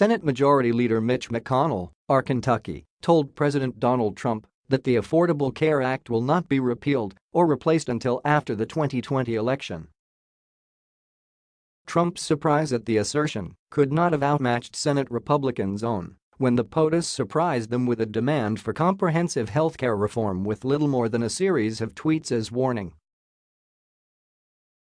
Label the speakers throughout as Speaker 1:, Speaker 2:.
Speaker 1: Senate Majority Leader Mitch McConnell, R. Kentucky, told President Donald Trump that the Affordable Care Act will not be repealed or replaced until after the 2020 election. Trump's surprise at the assertion could not have outmatched Senate Republicans' own when the POTUS surprised them with a demand for comprehensive health care reform with little more than a series of tweets as warning.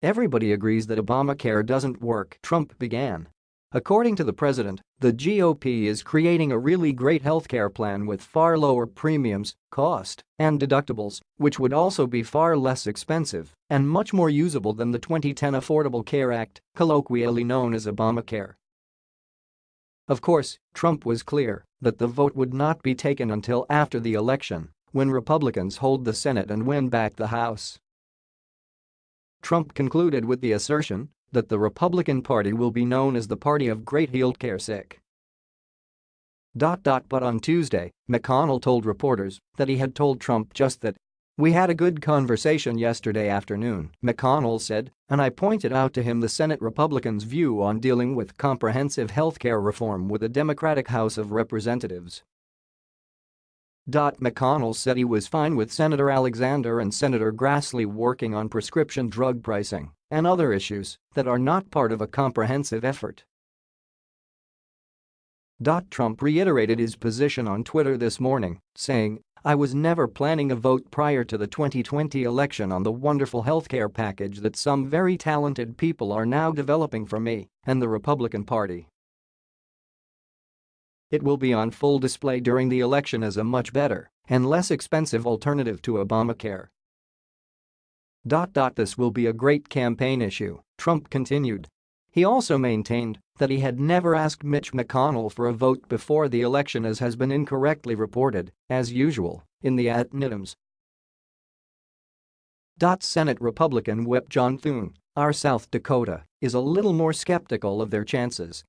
Speaker 1: Everybody agrees that Obamacare doesn't work, Trump began. According to the president, the GOP is creating a really great healthcare plan with far lower premiums, cost, and deductibles, which would also be far less expensive and much more usable than the 2010 Affordable Care Act, colloquially known as Obamacare. Of course, Trump was clear that the vote would not be taken until after the election, when Republicans hold the Senate and win back the House. Trump concluded with the assertion that the Republican Party will be known as the party of great healthcare sick. But on Tuesday, McConnell told reporters that he had told Trump just that we had a good conversation yesterday afternoon, McConnell said, and I pointed out to him the Senate Republicans' view on dealing with comprehensive health care reform with the Democratic House of Representatives. McConnell said he was fine with Senator Alexander and Senator Grassley working on prescription drug pricing and other issues that are not part of a comprehensive effort. Trump reiterated his position on Twitter this morning, saying, I was never planning a vote prior to the 2020 election on the wonderful healthcare package that some very talented people are now developing for me and the Republican Party. It will be on full display during the election as a much better and less expensive alternative to Obamacare. This will be a great campaign issue, Trump continued. He also maintained that he had never asked Mitch McConnell for a vote before the election as has been incorrectly reported, as usual, in the ad nitums. Senate Republican Whip John Thune, R. South Dakota, is a little more skeptical of their chances.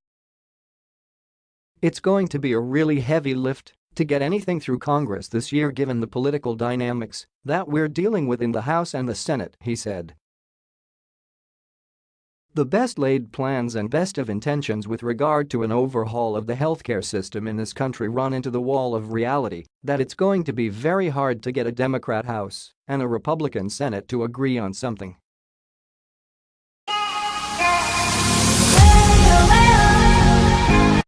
Speaker 1: It's going to be a really heavy lift to get anything through Congress this year given the political dynamics that we're dealing with in the House and the Senate, he said. The best laid plans and best of intentions with regard to an overhaul of the healthcare system in this country run into the wall of reality that it's going to be very hard to get a Democrat House and a Republican Senate to agree on something.